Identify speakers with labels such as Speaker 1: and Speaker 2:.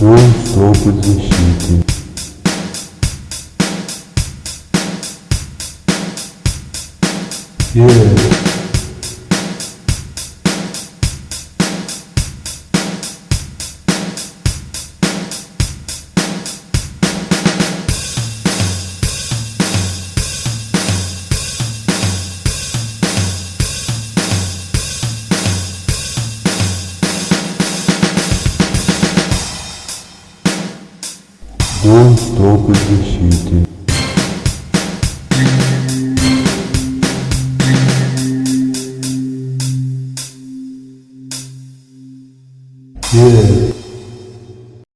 Speaker 1: Dois topos de chifre. Yeah. Dois topos